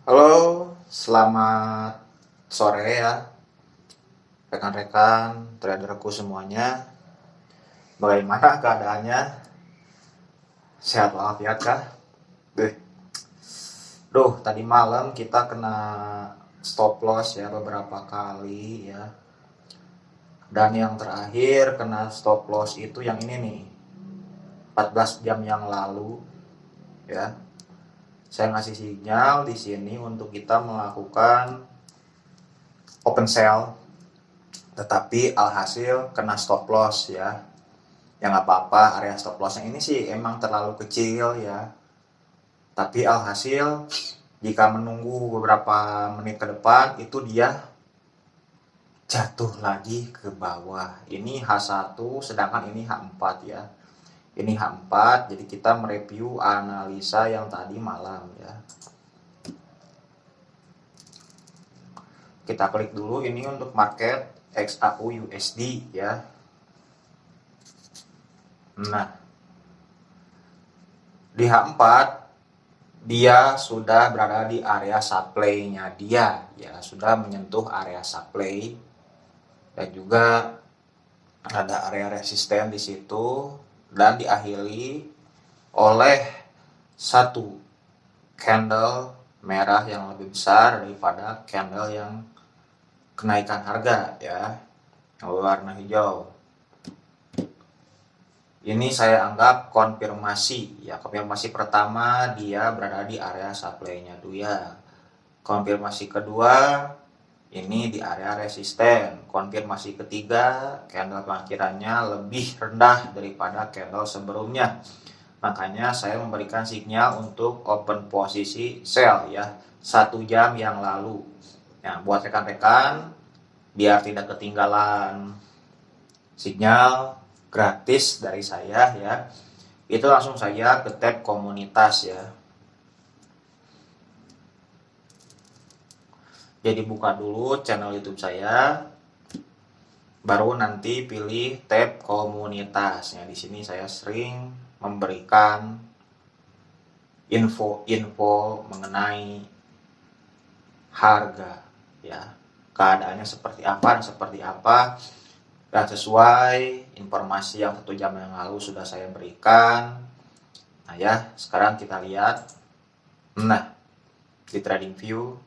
Halo, selamat sore ya rekan-rekan traderku semuanya. Bagaimana keadaannya? Sehat walafiat kah? Duh. Duh, tadi malam kita kena stop loss ya beberapa kali ya. Dan yang terakhir kena stop loss itu yang ini nih. 14 jam yang lalu ya saya ngasih sinyal di sini untuk kita melakukan open sell tetapi alhasil kena stop loss ya. Yang apa-apa area stop lossnya ini sih emang terlalu kecil ya. Tapi alhasil jika menunggu beberapa menit ke depan itu dia jatuh lagi ke bawah. Ini H1 sedangkan ini H4 ya ini H4 jadi kita mereview analisa yang tadi malam ya. Kita klik dulu ini untuk market XAU USD ya. Nah di H4 dia sudah berada di area supply-nya dia ya. Sudah menyentuh area supply dan juga ada area resisten di situ dan diakhiri oleh satu candle merah yang lebih besar daripada candle yang kenaikan harga ya yang warna hijau. Ini saya anggap konfirmasi. Ya konfirmasi pertama dia berada di area supply-nya dia konfirmasi kedua ini di area resisten. Konfirmasi ketiga, candle pengakhirannya lebih rendah daripada candle sebelumnya. Makanya saya memberikan sinyal untuk open posisi sell ya, satu jam yang lalu. Nah, buat rekan-rekan, biar tidak ketinggalan sinyal gratis dari saya ya, itu langsung saja ke tab komunitas ya. Jadi buka dulu channel YouTube saya. Baru nanti pilih tab komunitas ya di sini saya sering memberikan info-info mengenai harga ya. Keadaannya seperti apa dan seperti apa. Dan sesuai informasi yang satu jam yang lalu sudah saya berikan. Nah ya sekarang kita lihat. Nah di trading view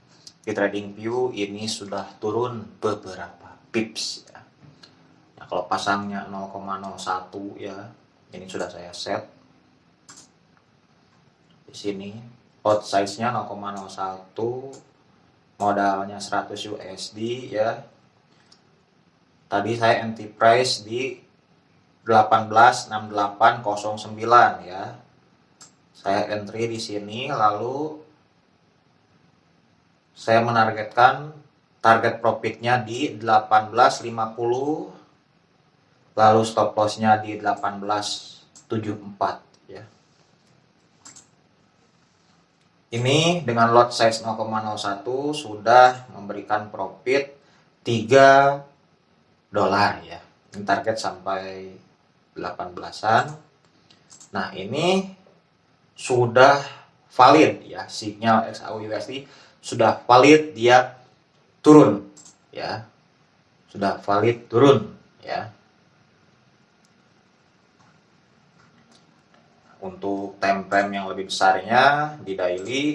di trading view ini sudah turun beberapa pips ya. Nah, kalau pasangnya 0,01 ya, ini sudah saya set. Di sini lot size-nya 0,01, modalnya 100 USD ya. Tadi saya anti price di 186809 ya. Saya entry di sini lalu saya menargetkan target profitnya di 1850 lalu stop lossnya di 1874 ya. Ini dengan lot size 0,01 sudah memberikan profit 3 dolar ya. Ini target sampai 18an nah ini sudah valid ya sinyal XAU USD sudah valid dia turun. Ya. Sudah valid turun. Ya. Untuk time frame yang lebih besarnya di daily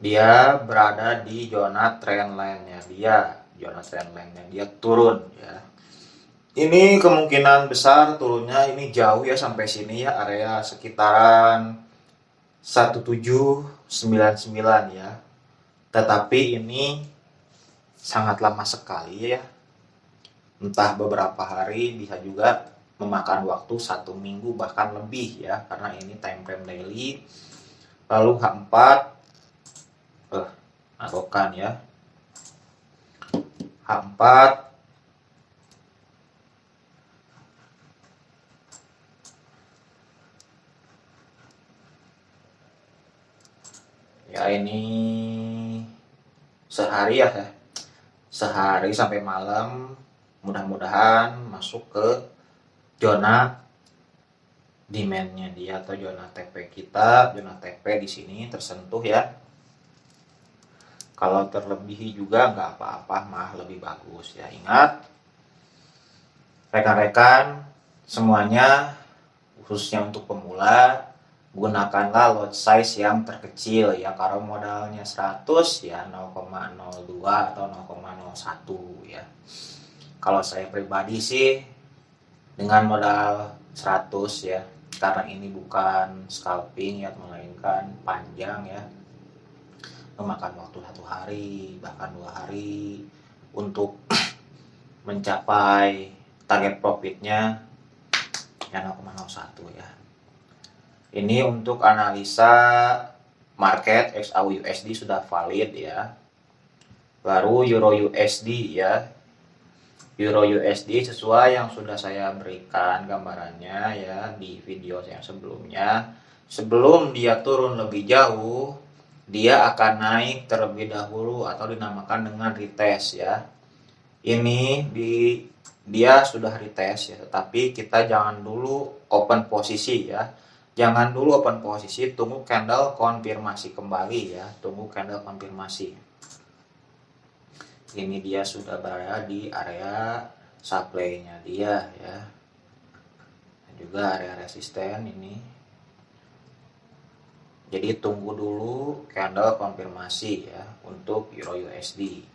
dia berada di zona trendline-nya. Dia zona trendline-nya. Dia turun ya ini kemungkinan besar turunnya ini jauh ya sampai sini ya area sekitaran 1799 ya. Tetapi ini sangat lama sekali ya. Entah beberapa hari bisa juga memakan waktu satu minggu bahkan lebih ya karena ini time frame daily. Lalu H4 eh arokan ya. H4 ya ini sehari ya sehari sampai malam mudah-mudahan masuk ke zona demandnya dia atau zona TP kita zona TP di sini tersentuh ya. Kalau terlebih juga nggak apa-apa mah lebih bagus ya. Ingat rekan-rekan semuanya khususnya untuk pemula gunakanlah lot size yang terkecil. Ya kalau modalnya 100 ya 0,02 atau 0,01 ya. Kalau saya pribadi sih dengan modal 100 ya. Karena ini bukan scalping ya melainkan panjang ya. Memakan waktu satu hari bahkan dua hari untuk mencapai target profitnya ya 0,01 ya ini untuk analisa market XAU USD sudah valid ya. Baru Euro USD ya. Euro USD sesuai yang sudah saya berikan gambarannya ya di video yang sebelumnya. Sebelum dia turun lebih jauh, dia akan naik terlebih dahulu atau dinamakan dengan retest ya. Ini di dia sudah retest ya, tetapi kita jangan dulu open posisi ya jangan dulu open posisi tunggu candle konfirmasi kembali ya. Tunggu candle konfirmasi. Ini dia sudah berada di area supply-nya dia ya. Dan juga area resisten ini. Jadi tunggu dulu candle konfirmasi ya untuk Euro USD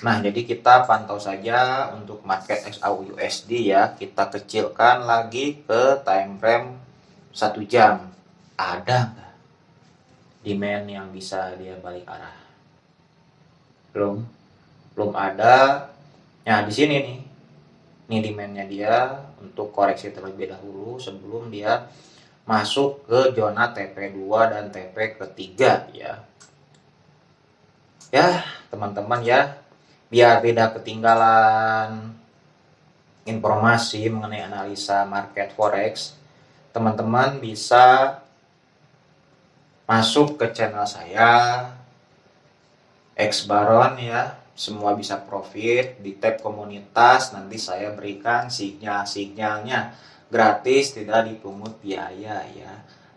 Nah, jadi kita pantau saja untuk market XAU USD ya. Kita kecilkan lagi ke time frame satu jam. Ada nggak demand yang bisa dia balik arah? Belum. Belum ada. Nah di sini nih. Ini demandnya dia untuk koreksi terlebih dahulu sebelum dia masuk ke zona TP2 dan TP ketiga ya. Ya teman-teman ya. Biar tidak ketinggalan informasi mengenai analisa market forex teman-teman bisa masuk ke channel saya X Baron ya. Semua bisa profit di tab komunitas nanti saya berikan sinyal-sinyalnya gratis tidak dipungut biaya ya.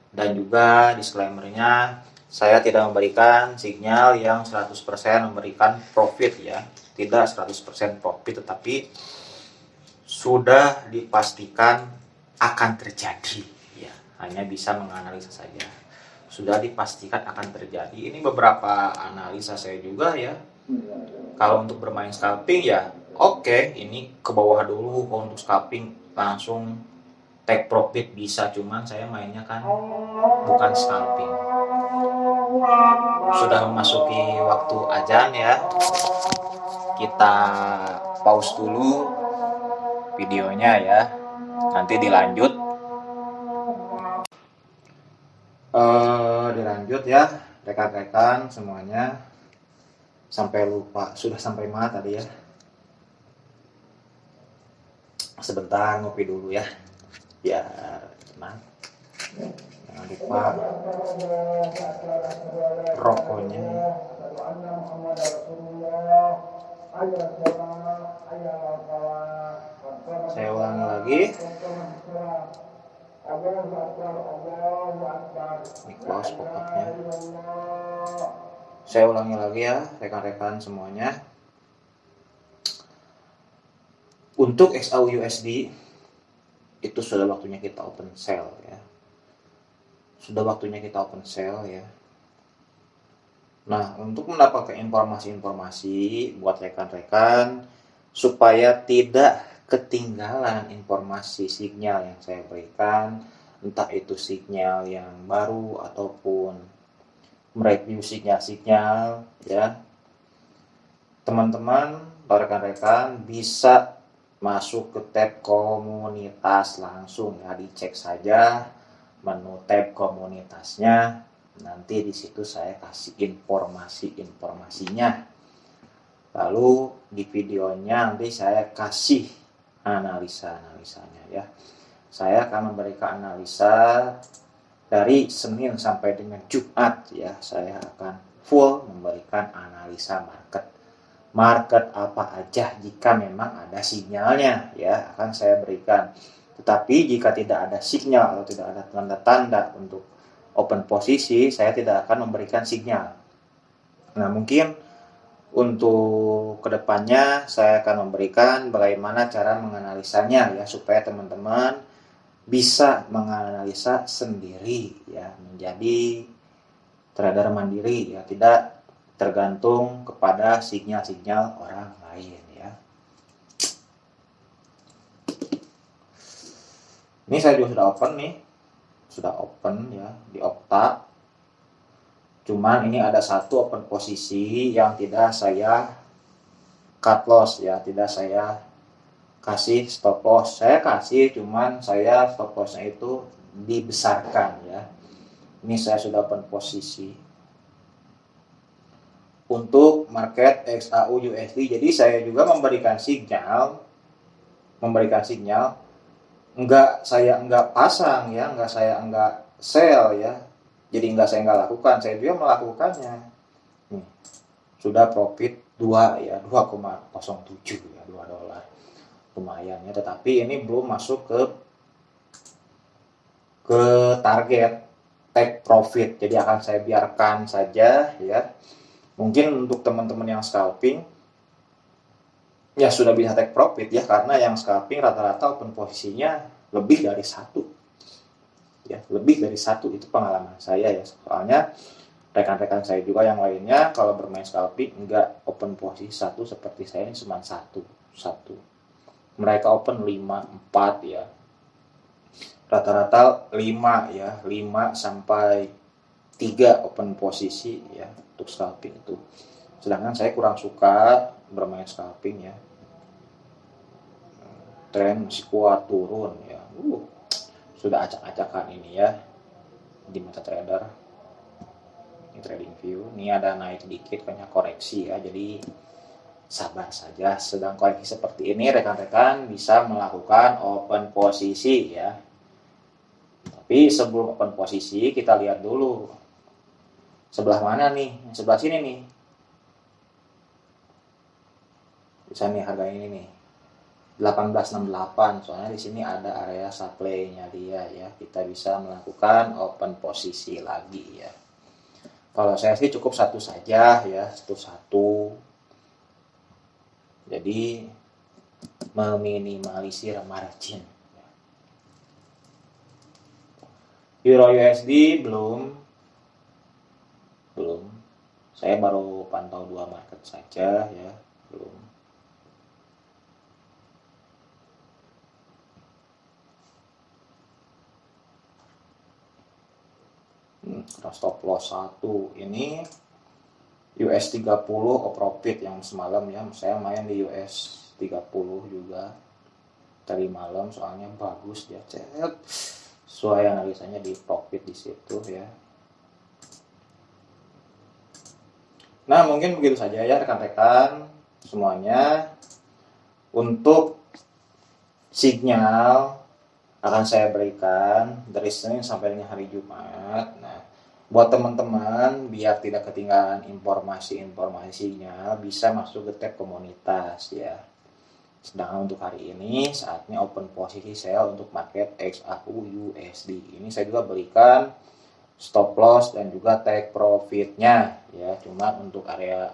Dan juga disclaimernya saya tidak memberikan sinyal yang 100% memberikan profit ya. Tidak 100% profit tetapi sudah dipastikan akan terjadi. Ya hanya bisa menganalisa saja. Sudah dipastikan akan terjadi. Ini beberapa analisa saya juga ya. Kalau untuk bermain scalping ya oke okay, ini ke bawah dulu. Kalau untuk scalping langsung take profit bisa cuman saya mainnya kan bukan scalping. Sudah memasuki waktu ajan ya. Kita pause dulu videonya ya nanti dilanjut. Uh, dilanjut ya rekan-rekan semuanya. Sampai lupa sudah sampai mana tadi ya? Sebentar ngopi dulu ya biar tenang. Jangan lupa rokoknya saya ulangi lagi. Ini close pokoknya. Saya ulangi lagi ya rekan-rekan semuanya. Untuk XAU USD itu sudah waktunya kita open sell ya. Sudah waktunya kita open sell ya. Nah untuk mendapatkan informasi-informasi buat rekan-rekan supaya tidak ketinggalan informasi sinyal yang saya berikan entah itu sinyal yang baru ataupun mereview sinyal-sinyal ya. Teman-teman rekan-rekan bisa masuk ke tab komunitas langsung ya. Dicek saja menu tab komunitasnya. Nanti di situ saya kasih informasi-informasinya. Lalu di videonya nanti saya kasih analisa-analisanya ya. Saya akan memberikan analisa dari Senin sampai dengan Jumat ya. Saya akan full memberikan analisa market. Market apa aja jika memang ada sinyalnya ya akan saya berikan. Tetapi jika tidak ada sinyal atau tidak ada tanda-tanda untuk open posisi, saya tidak akan memberikan sinyal. Nah, mungkin untuk ke depannya saya akan memberikan bagaimana cara menganalisanya ya supaya teman-teman bisa menganalisa sendiri ya menjadi trader mandiri ya tidak tergantung kepada sinyal-sinyal orang lain ya. Ini saya juga sudah open nih. Sudah open ya di Okta. Cuman ini ada satu open posisi yang tidak saya cut loss ya, tidak saya kasih stop loss. Saya kasih cuman saya stop lossnya itu dibesarkan ya. Ini saya sudah open posisi untuk market XAU USD. Jadi saya juga memberikan sinyal, memberikan sinyal, enggak saya enggak pasang ya, enggak saya enggak sell ya. Jadi enggak saya enggak lakukan, saya juga melakukannya. Sudah profit 2 ya, 2,07 ya, 2 dolar. Lumayan ya, tetapi ini belum masuk ke ke target take profit. Jadi akan saya biarkan saja ya mungkin untuk teman-teman yang scalping ya sudah bisa take profit ya karena yang scalping rata-rata open posisinya lebih dari satu ya lebih dari satu itu pengalaman saya ya soalnya rekan-rekan saya juga yang lainnya kalau bermain scalping enggak. Open posisi satu seperti saya ini cuma satu satu. Mereka open 5 4 ya. Rata-rata 5 ya. 5 sampai 3 open posisi ya untuk scalping itu. Sedangkan saya kurang suka bermain scalping ya. Tren masih kuat turun ya. Uh, sudah acak-acakan ini ya di mata trader trading view. Ini ada naik dikit banyak koreksi ya. Jadi sabar saja. Sedang koreksi seperti ini rekan-rekan bisa melakukan open posisi ya. Tapi sebelum open posisi kita lihat dulu. Sebelah mana nih? Sebelah sini nih. Bisa nih harga ini nih. 1868 soalnya di sini ada area supply-nya dia ya. Kita bisa melakukan open posisi lagi ya kalau saya sih cukup satu saja ya satu-satu jadi meminimalisir margin. Euro USD belum belum. Saya baru pantau dua market saja ya belum stop loss satu. Ini US 30 profit yang semalam ya. Saya main di US 30 juga. Tadi malam soalnya bagus dia cet. Sesuai analisanya di profit di situ ya. Nah, mungkin begitu saja ya rekan-rekan semuanya. Untuk sinyal akan saya berikan dari Senin sampai dengan hari Jumat. Nah, buat teman-teman biar tidak ketinggalan informasi-informasinya bisa masuk ke tab komunitas ya. Sedangkan untuk hari ini saatnya open posisi sell untuk market XAU USD. Ini saya juga berikan stop loss dan juga take profitnya ya cuma untuk area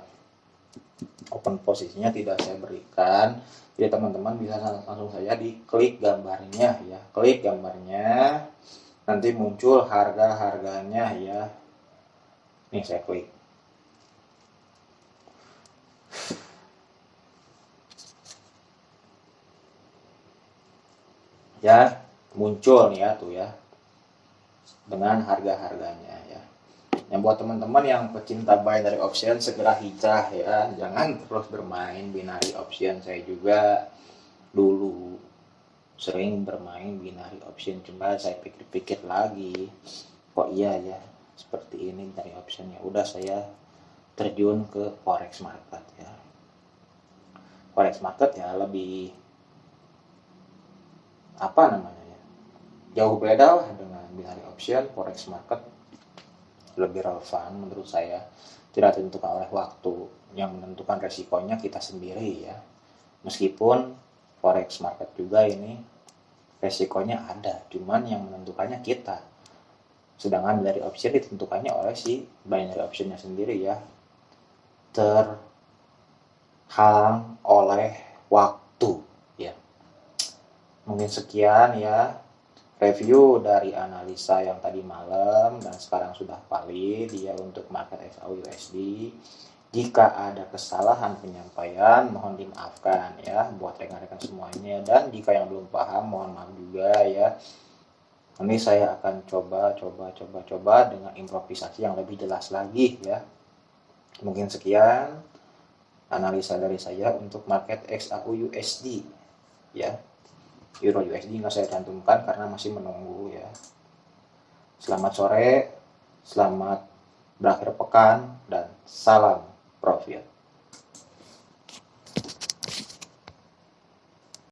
open posisinya tidak saya berikan jadi teman-teman bisa langsung saja diklik gambarnya ya klik gambarnya nanti muncul harga-harganya ya nih saya klik ya muncul ya tuh ya dengan harga-harganya ya. Yang buat teman-teman yang pecinta dari option segera hijrah ya, jangan terus bermain binary option. Saya juga dulu sering bermain binary option, cuma saya pikir-pikir lagi, kok iya ya seperti ini binary optionnya. Udah saya terjun ke forex market ya. Forex market ya lebih apa namanya ya, jauh beda lah dengan binary option. Forex market lebih relevan menurut saya. Tidak ditentukan oleh waktu. Yang menentukan resikonya kita sendiri ya. Meskipun forex market juga ini resikonya ada cuman yang menentukannya kita. Sedangkan dari option ditentukannya oleh si binary optionnya sendiri ya. Terhalang oleh waktu ya. Mungkin sekian ya review dari analisa yang tadi malam dan sekarang sudah valid ya untuk market XAU USD jika ada kesalahan penyampaian, mohon dimaafkan ya buat rekan-rekan semuanya. Dan jika yang belum paham, mohon maaf juga ya. Ini saya akan coba, coba, coba, coba dengan improvisasi yang lebih jelas lagi ya. Mungkin sekian analisa dari saya untuk market XAU USD ya. Euro USD nggak saya cantumkan karena masih menunggu ya. Selamat sore, selamat berakhir pekan, dan salam profit